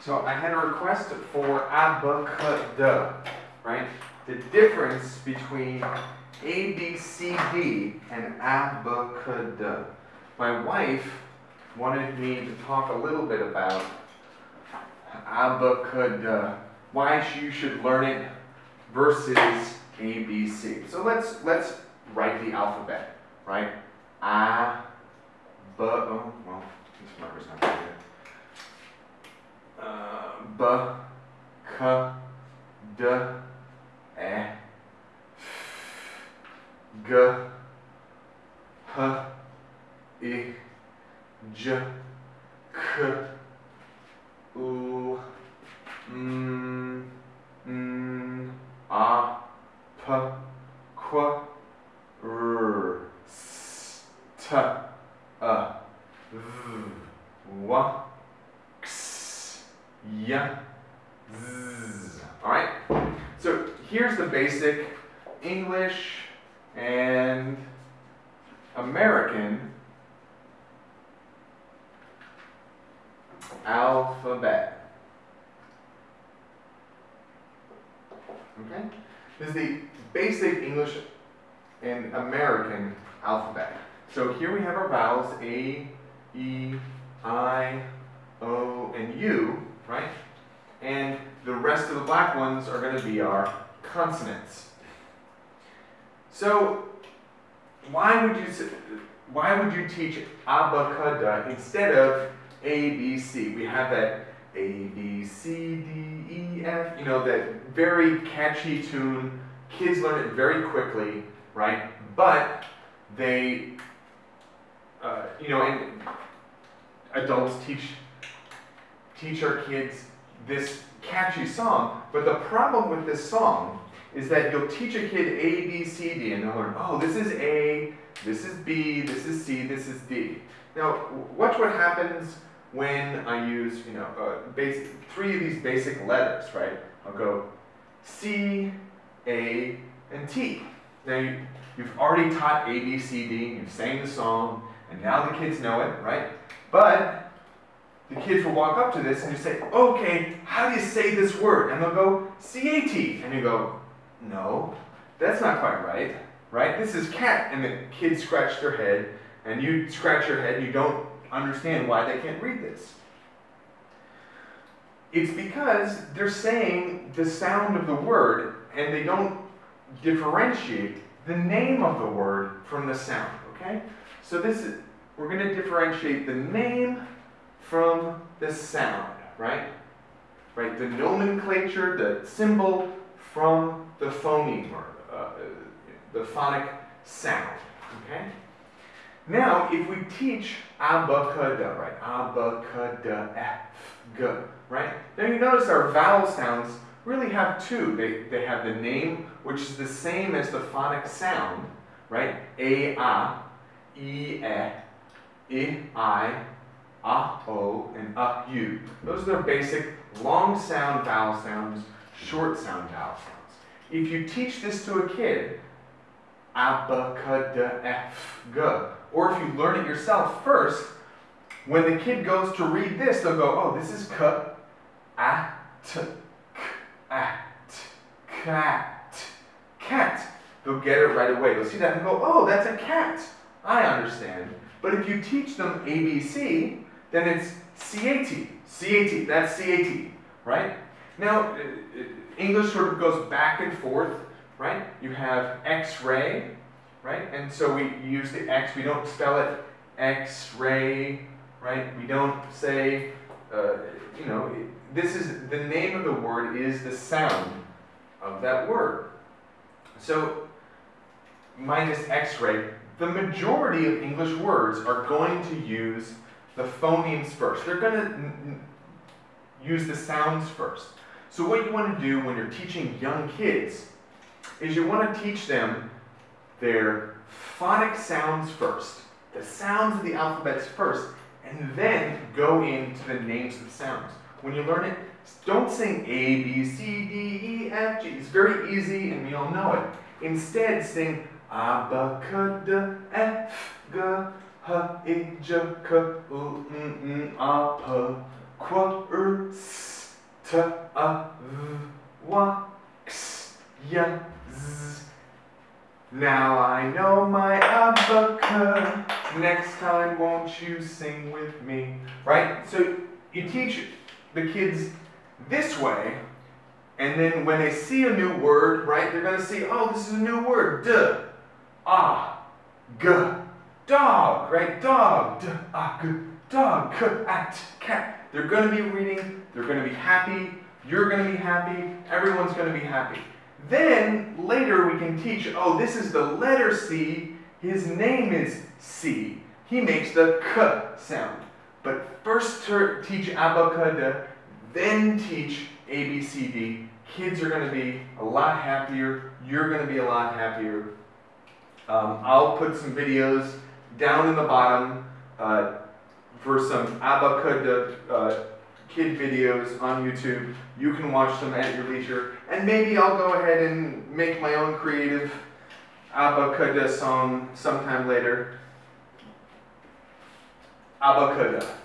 So I had a request for abacada, right? The difference between A, B, C, D and abacada. My wife wanted me to talk a little bit about abacada, why you should learn it versus A, B, C. So let's let's write the alphabet, right? A, B, oh, well, this marker's not good. B, K, D, E, G, H, I, J, K, U, M, N, A, P, Q, R, S, T, A, V, W, X, Y, Z. All right. So here's the basic English and American alphabet. Okay? This is the basic English and American alphabet. So here we have our vowels A, E, I, O, and U, right? And the rest of the black ones are going to be our consonants. So why would you why would you teach abacada instead of A B C? We have that A B C D E F, you know, that very catchy tune. Kids learn it very quickly, right? But they, uh, you know, and adults teach teach our kids this catchy song. But the problem with this song is that you'll teach a kid A, B, C, D, and they'll learn, oh, this is A, this is B, this is C, this is D. Now, watch what happens when I use, you know, uh, three of these basic letters, right? I'll go C, A, and T. Now, you, you've already taught A, B, C, D, you've sang the song, and now the kids know it, right? But the kids will walk up to this and you say, okay, how do you say this word? And they'll go, C-A-T. And you go, no, that's not quite right, right? This is cat. And the kids scratch their head, and you scratch your head, and you don't understand why they can't read this. It's because they're saying the sound of the word, and they don't differentiate the name of the word from the sound, okay? So this is, we're going to differentiate the name from the sound, right? Right, the nomenclature, the symbol from the phoneme or uh, the phonic sound, okay? Now, if we teach abacada, right? Abacada, F, G, right? Now you notice our vowel sounds really have two. They, they have the name, which is the same as the phonic sound, right? A, A, E, E, I, I, ah, o, and uh, u. Those are their basic long sound vowel sounds, short sound vowel sounds. If you teach this to a kid, abacada f g, or if you learn it yourself first, when the kid goes to read this, they'll go, oh, this is k, a, t, k, a, t, cat, cat. They'll get it right away. They'll see that and go, oh, that's a cat. I understand. But if you teach them ABC, then it's C-A-T, C-A-T, that's C-A-T, right? Now, uh, uh, English sort of goes back and forth, right? You have X-ray, right? And so we use the X, we don't spell it X-ray, right? We don't say, uh, you know, this is, the name of the word is the sound of that word. So, minus X-ray, the majority of English words are going to use the phonemes first. They're going to use the sounds first. So what you want to do when you're teaching young kids is you want to teach them their phonic sounds first, the sounds of the alphabets first, and then go into the names of the sounds. When you learn it, don't sing A, B, C, D, E, F, G. It's very easy and we all know it. Instead, sing Abacada, F, G, H, I, J, K, U, N, N, A, P, Q, R, S, t, a, v, wa, x, y, z. Now I know my abaca. Next time, won't you sing with me? Right? So you teach the kids this way, and then when they see a new word, right, they're going to see, oh, this is a new word. D, ah, g, dog, right? Dog, dog, k, at, cat. They're going to be reading, they're going to be happy, you're going to be happy, everyone's going to be happy. Then later we can teach, oh, this is the letter C, his name is C. He makes the k sound. But first teach abacada, then teach ABCD. Kids are going to be a lot happier. You're going to be a lot happier. Um, I'll put some videos down in the bottom uh, for some abacada uh, kid videos on YouTube. You can watch them at your leisure. And maybe I'll go ahead and make my own creative abacada song sometime later. Abacada.